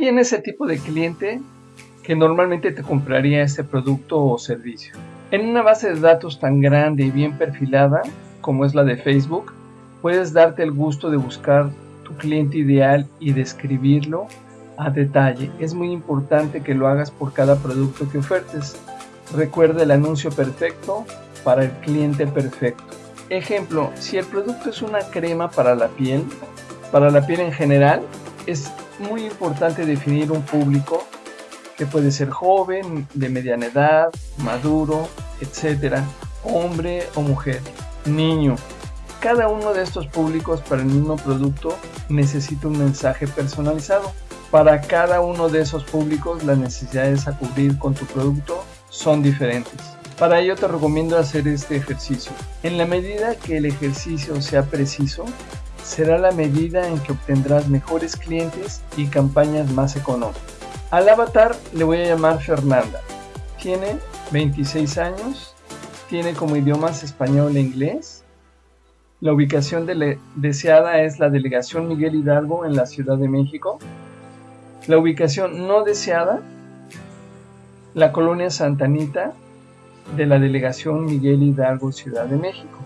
¿Quién es el tipo de cliente que normalmente te compraría este producto o servicio? En una base de datos tan grande y bien perfilada como es la de Facebook, puedes darte el gusto de buscar tu cliente ideal y describirlo a detalle. Es muy importante que lo hagas por cada producto que ofertes. Recuerda el anuncio perfecto para el cliente perfecto. Ejemplo, si el producto es una crema para la piel, para la piel en general, es muy importante definir un público que puede ser joven, de mediana edad, maduro, etcétera, hombre o mujer, niño. Cada uno de estos públicos para el mismo producto necesita un mensaje personalizado. Para cada uno de esos públicos las necesidades a cubrir con tu producto son diferentes. Para ello te recomiendo hacer este ejercicio. En la medida que el ejercicio sea preciso, será la medida en que obtendrás mejores clientes y campañas más económicas. Al avatar le voy a llamar Fernanda. Tiene 26 años, tiene como idiomas español e inglés. La ubicación deseada es la delegación Miguel Hidalgo en la Ciudad de México. La ubicación no deseada, la colonia Santanita de la delegación Miguel Hidalgo Ciudad de México.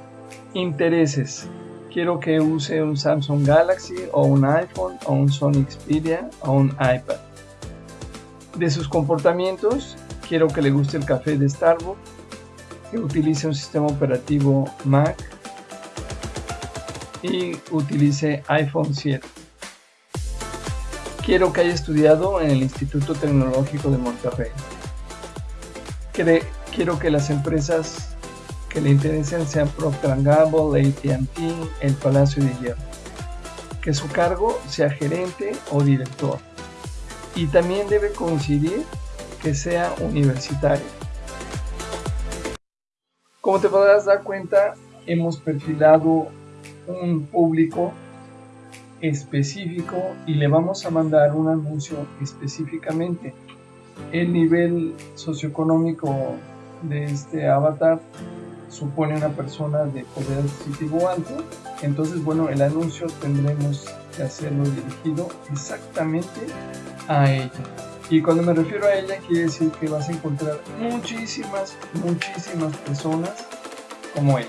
Intereses. Quiero que use un Samsung Galaxy o un iPhone o un Sony Xperia o un iPad. De sus comportamientos, quiero que le guste el café de Starbucks, que utilice un sistema operativo Mac y utilice iPhone 7. Quiero que haya estudiado en el Instituto Tecnológico de Monterrey. quiero que las empresas que le interesen sean Procter Gamble, AT&T, el Palacio de Hierro. Que su cargo sea gerente o director. Y también debe coincidir que sea universitario. Como te podrás dar cuenta, hemos perfilado un público específico y le vamos a mandar un anuncio específicamente. El nivel socioeconómico de este avatar supone una persona de poder adquisitivo alto, entonces bueno, el anuncio tendremos que hacerlo dirigido exactamente a ella. Y cuando me refiero a ella, quiere decir que vas a encontrar muchísimas, muchísimas personas como ella.